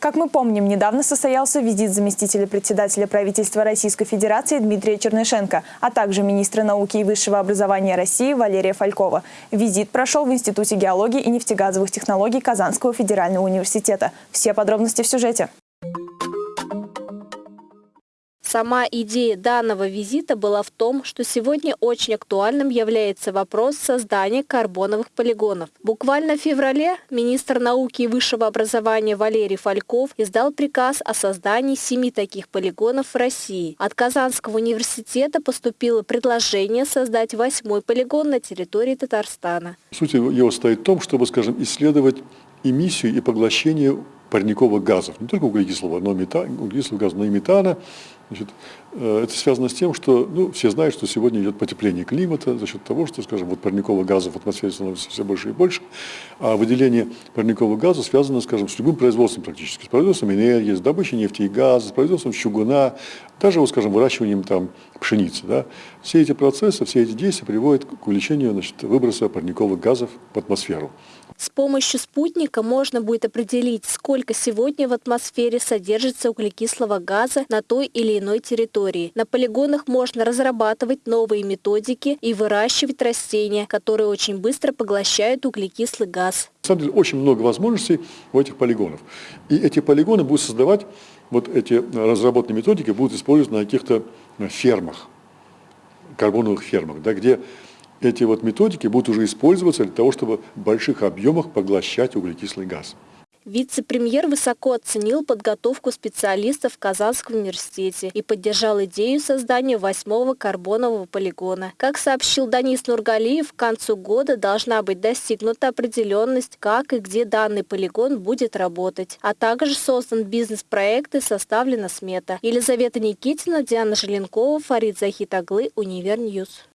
Как мы помним, недавно состоялся визит заместителя председателя правительства Российской Федерации Дмитрия Чернышенко, а также министра науки и высшего образования России Валерия Фалькова. Визит прошел в Институте геологии и нефтегазовых технологий Казанского федерального университета. Все подробности в сюжете. Сама идея данного визита была в том, что сегодня очень актуальным является вопрос создания карбоновых полигонов. Буквально в феврале министр науки и высшего образования Валерий Фальков издал приказ о создании семи таких полигонов в России. От Казанского университета поступило предложение создать восьмой полигон на территории Татарстана. Суть его стоит в том, чтобы, скажем, исследовать эмиссию и поглощение парниковых газов, не только углекислого, но метана, углекислого газа, но и метана. Значит, э, это связано с тем, что ну, все знают, что сегодня идет потепление климата за счет того, что, скажем, вот парниковых газов в атмосфере становится все больше и больше, а выделение парниковых газов связано, скажем, с любым производством практически, с производством энергии, с добычей нефти и газа, с производством чугуна, даже, вот, скажем, выращиванием там, пшеницы. Да? Все эти процессы, все эти действия приводят к увеличению значит, выброса парниковых газов в атмосферу. С помощью спутника можно будет определить, сколько сегодня в атмосфере содержится углекислого газа на той или иной территории. На полигонах можно разрабатывать новые методики и выращивать растения, которые очень быстро поглощают углекислый газ. На самом деле очень много возможностей у этих полигонов. И эти полигоны будут создавать, вот эти разработанные методики будут использоваться на каких-то фермах, карбоновых фермах, да, где эти вот методики будут уже использоваться для того, чтобы в больших объемах поглощать углекислый газ. Вице-премьер высоко оценил подготовку специалистов в Казанском университете и поддержал идею создания восьмого карбонового полигона. Как сообщил Данис Нургалиев, к концу года должна быть достигнута определенность, как и где данный полигон будет работать. А также создан бизнес-проект и составлена смета. Елизавета Никитина, Диана Желенкова, Фарид Захитаглы, Univer News.